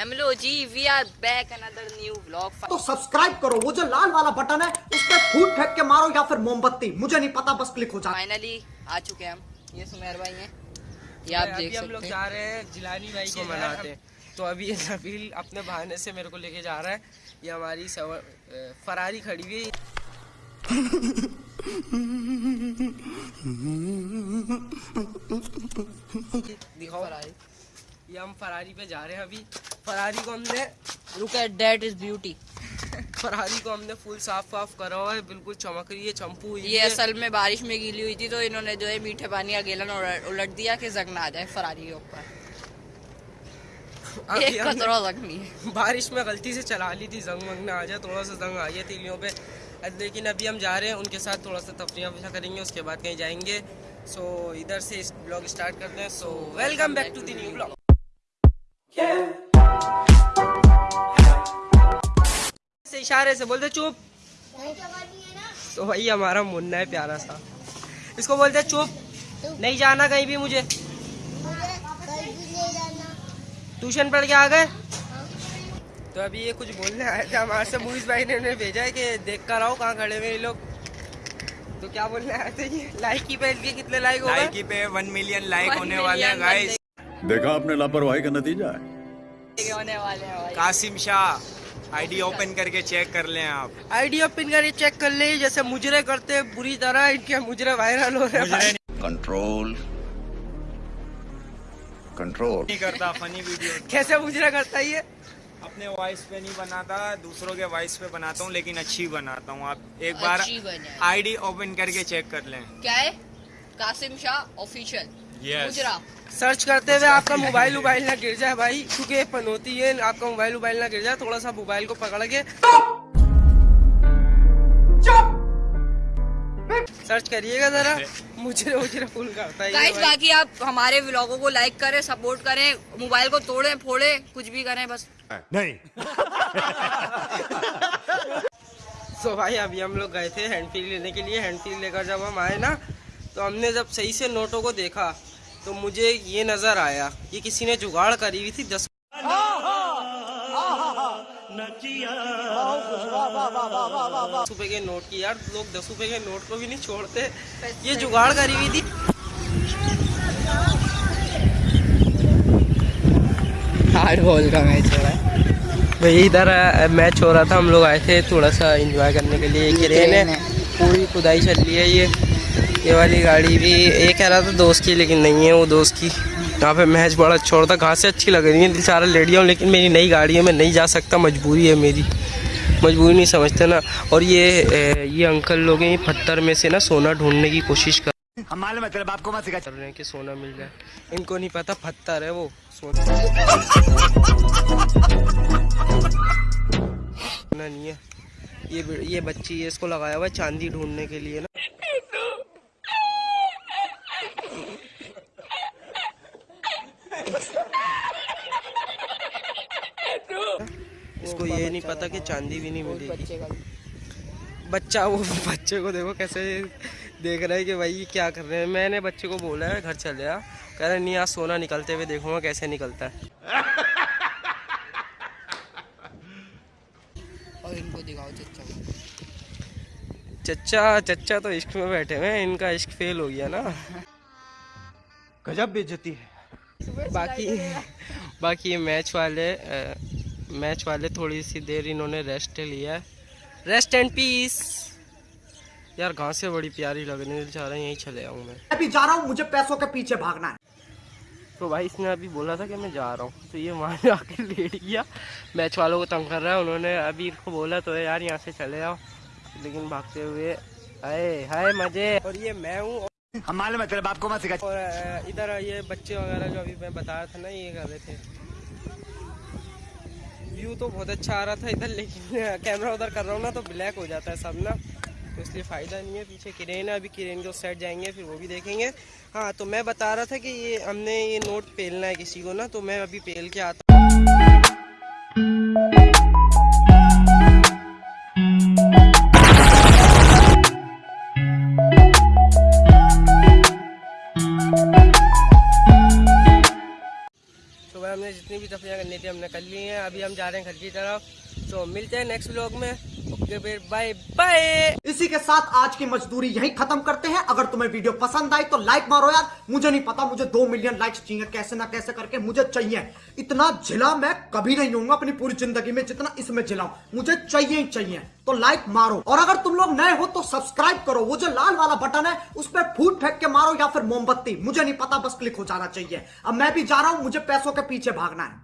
ہیملو جی we are back اندر new blog تو سبسکرائب کرو وہ جو لال والا بٹن ہے اس پہ پھوٹ پھینک کے مارو یا پھر موم بتی۔ مجھے نہیں پتا بس کلک ہو جائے فائنلی آ چکے ہم۔ یہ سمیر بھائی ہیں۔ یہ آپ دیکھ سکتے ہیں ہم لوگ جا رہے ہیں جیلانی بھائی کو ہیں۔ تو ابھی یہ نبیل اپنے بہانے سے میرے کو لے کے جا رہا ہے۔ یہ ہماری فراری کھڑی ہوئی۔ دکھاؤ۔ فراری۔ یہ ہم فراری پہ جا رہے ہیں ابھی۔ فراری کو ہم نے look at that is beauty Ferrari کو ہم نے فل صاف واف کرا ہوا ہے بالکل چمک رہی ہے چمپو یہ اصل میں بارش میں گیلی ہوئی تھی تو انہوں نے جو ہے میٹھے پانی کا گیلن الٹ دیا کہ زنگ نہ آ جائے فراری کے اوپر۔ بارش میں غلطی سے چلا لی تھی زنگ ونگ نہ آ جائے تھوڑا سا زنگ آئی ہے تیلیوں پہ۔ لیکن ابھی ہم جا رہے ہیں ان کے ساتھ تھوڑا سا تفریح کریں گے اس کے بعد کہیں جائیں گے۔ سو ادھر سے بلاگ اسٹارٹ کرتے ہیں۔ So welcome back to the new blog اشارے سے بولتے چپ۔ تو بھائی ہمارا منہ ہے پیارا سا۔ اس کو بولتے چپ۔ نہیں جانا کہیں بھی مجھے۔ ٹیوشن پڑھ کے آ گئے۔ تو ابھی یہ کچھ بولنے آئے تھے۔ ہمارے سے مویز بھائی نے بھیجا ہے کہ دیکھ کر آؤ کہاں کھڑے ہوئے یہ لوگ۔ تو کیا بولنے آئے تھے یہ؟ لائک کی پہ کتنے لائک ہو لائک کی پہ ون ملین لائک ہونے والے ہیں دیکھا آپ نے لاپرواہی کا نتیجہ ہے۔ Qasim Shah I D open کر کے چیک کر لیں آپ۔ آئی ڈی اوپن کر کے چیک کر لیں جیسے مجرے کرتے بری طرح ان کے مجرے وائرل ہو رہے ہیں۔ کنٹرول کنٹرول نہیں کرتا فنی ویڈیو کیسے مجرے کرتا یہ؟ اپنے وائس پہ نہیں بناتا دوسروں کے وائس پہ بناتا ہوں لیکن اچھی بناتا ہوں۔ آپ ایک بار آئی ڈی اوپن کر کے چیک کر لیں۔ کیا ہے؟ قاسم شاہ اوفیشل مجرہ سرچ کرتے ہوئے آپ کا موبائل ووبائل نہ گر جائے بھائی کیونکہ یہ پنوتی ہے آپ کا موبائل ووبائل نہ گر جائے تھوڑا سا موبائل کو پکڑ کے۔ سرچ کریے گا ذرا۔ مجھے مجھے فون کرتا ہے گائز باقی آپ ہمارے ولاگوں کو لائک کریں سپورٹ کریں موبائل کو توڑیں پھوڑیں کچھ بھی کریں بس۔ نہیں۔ سو بھائی ابھی ہم لوگ گئے تھے ہینڈ فیل لینے کے لیے۔ ہینڈ فیل لے کر جب ہم آئے نا تو ہم نے جب صحیح سے نوٹوں کو دیکھا تو مجھے یہ نظر آیا یہ کسی نے جگاڑ کری ہوئی تھی دس روپے کے نوٹ کی یار لوگ دس روپے کے نوٹ کو بھی نہیں چھوڑتے۔ یہ جگاڑ کری ہوئی تھی۔ ہارڈ بال کا میچ ہو رہا ہے۔ بھائی ادھر میچ ہو رہا تھا ہم لوگ آئے تھے تھوڑا سا انجوائے کرنے کے لیے۔ ہے۔ پوری کھدائی چل رہی ہے یہ۔ یہ والی گاڑی بھی یہ کہہ رہا تھا دوست کی لیکن نہیں ہے وہ دوست کی۔ یہاں پہ محض بڑا اچھا ہوتا کہاں اچھی لگ رہی ہیں دل سارا لیڈیاں لیکن میری نئی گاڑی ہے میں نہیں جا سکتا مجبوری ہے میری۔ مجبوری نہیں سمجھتے نا۔ اور یہ یہ انکل لوگ ہیں پتھر میں سے نا سونا ڈھونڈنے کی کوشش کر رہے ہیں کہ سونا مل جائے۔ ان کو نہیں پتا پتھر ہے وہ سونا۔ نہیں ہے۔ یہ بچی ہے اس کو لگایا ہوا ہے چاندی ڈھونڈنے کے لیے نا۔ کو یہ نہیں پتا کہ چاندی بھی نہیں ملے گی۔ بچہ وہ بچے کو دیکھو کیسے دیکھ رہے کہ بھائی کیا کر رہے ہیں۔ میں نے بچے کو بولا ہے گھر چلے آ۔ کہہ رہے نہیں آج سونا نکلتے ہوئے دیکھوں گا کیسے نکلتا ہے۔ اور ان کو دکھاؤ چچا چچا چچا تو عشق میں بیٹھے ہوئے ہیں۔ ان کا عشق فیل ہو گیا نا۔ گجب بے جتی ہے۔ باقی باقی میچ والے میچ والے تھوڑی سی دیر انہوں نے ریسٹ لیا۔ ہے ریسٹ اینڈ پیس یار گھاسیں بڑی پیاری لگ رہی ہیں رہا یہیں چلے آؤں میں۔ ابھی جا رہا ہوں مجھے پیسوں کے پیچھے بھاگنا ہے۔ تو بھائی اس نے ابھی بولا تھا کہ میں جا رہا ہوں۔ تو یہ وہاں جا کے لیٹ گیا۔ میچ والوں کو تنگ کر رہا ہے۔ انہوں نے ابھی ان کو بولا تو یار یہاں سے چلے آؤ۔ لیکن بھاگتے ہوئے ہائے ہائے مزے اور یہ میں ہوں ہمارے میں تیرے باپ کو مت سکھا۔ اور ادھر یہ بچے وغیرہ جو ابھی میں بتایا تھا نا یہ کر رہے تھے۔ ویو تو بہت اچھا آ رہا تھا ادھر، لیکن کیمرہ ادھر کر رہا ہوں نا تو بلیک ہو جاتا ہے سب نا تو اس لیے فائدہ نہیں ہے۔ پیچھے کرین ہے، ابھی کرین جو سیٹ جائیں گے، پھر وہ بھی دیکھیں گے۔ ہاں تو میں بتا رہا تھا کہ یہ ہم نے یہ نوٹ پیلنا ہے کسی کو نا، تو میں ابھی پیل کے آتا ہوں۔ جتنی بھی تفریح کرنی تھی ہم نے کر لی ہیں۔ ابھی ہم جا رہے ہیں گھر کی طرف۔ تو ملتے ہیں نیکسٹ بلاگ میں۔ Bye bye. اسی کے ساتھ آج کی مجدوری یہی ختم کرتے ہیں۔ اگر تمہیں ویڈیو پسند آئی تو لائک مارو یار۔ مجھے نہیں پتا مجھے دو ملین لائکس چاہیے، کیسے نہ کیسے کر کے مجھے چاہیے۔ اتنا جھلا میں کبھی نہیں ہوں گا اپنی پوری زندگی میں جتنا اس میں جھلا ہوں۔ مجھے چاہیے ہی چاہیے۔ تو لائک مارو۔ اور اگر تم لوگ نئے ہو تو سبسکرائب کرو۔ وہ جو لال والا بٹن ہے، اس پہ پھوٹ پھینک کے مارو یا پھر موم بتی۔ مجھے نہیں پتا، بس کلک ہو جانا چاہیے۔ اب میں بھی جا رہا ہوں، مجھے پیسوں کے پیچھے بھاگنا ہے۔